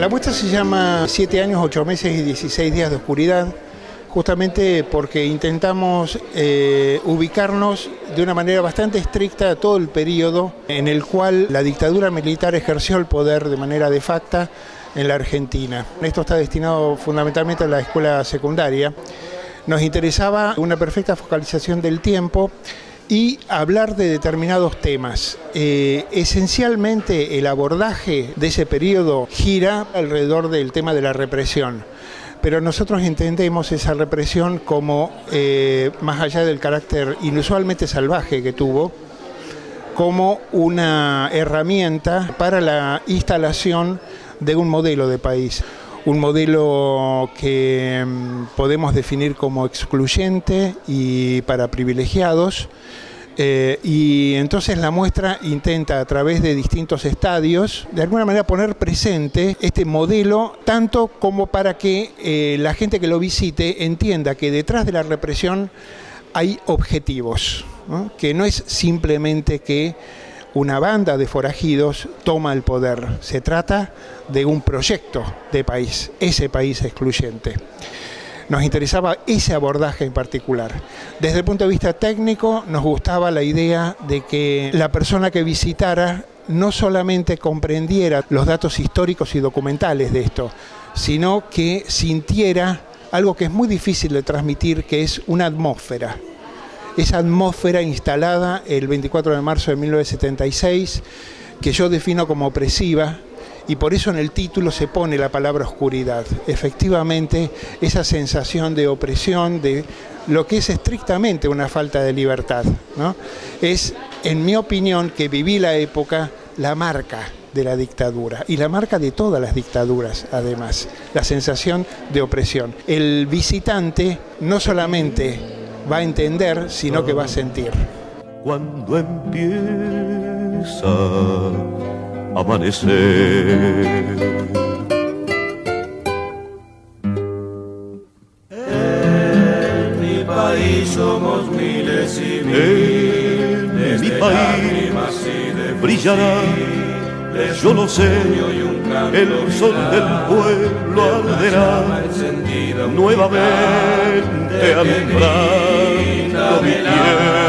La muestra se llama 7 años, 8 meses y 16 días de oscuridad, justamente porque intentamos eh, ubicarnos de una manera bastante estricta a todo el periodo en el cual la dictadura militar ejerció el poder de manera de facto en la Argentina. Esto está destinado fundamentalmente a la escuela secundaria. Nos interesaba una perfecta focalización del tiempo y hablar de determinados temas. Eh, esencialmente el abordaje de ese periodo gira alrededor del tema de la represión, pero nosotros entendemos esa represión como, eh, más allá del carácter inusualmente salvaje que tuvo, como una herramienta para la instalación de un modelo de país un modelo que mm, podemos definir como excluyente y para privilegiados. Eh, y entonces la muestra intenta a través de distintos estadios, de alguna manera poner presente este modelo, tanto como para que eh, la gente que lo visite entienda que detrás de la represión hay objetivos, que no es simplemente que una banda de forajidos toma el poder. Se trata de un proyecto de país, ese país excluyente. Nos interesaba ese abordaje en particular. Desde el punto de vista técnico, nos gustaba la idea de que la persona que visitara no solamente comprendiera los datos históricos y documentales de esto, sino que sintiera algo que es muy difícil de transmitir, que es una atmósfera esa atmósfera instalada el 24 de marzo de 1976, que yo defino como opresiva, y por eso en el título se pone la palabra oscuridad. Efectivamente, esa sensación de opresión, de lo que es estrictamente una falta de libertad, ¿no? es, en mi opinión, que viví la época, la marca de la dictadura y la marca de todas las dictaduras, además, la sensación de opresión. El visitante no solamente va a entender, sino que va a sentir. Cuando empieza a amanecer. En mi país somos miles y miles en mi país brillará, yo lo sé, el sol del pueblo arderá nuevamente alumbrando mi tierra.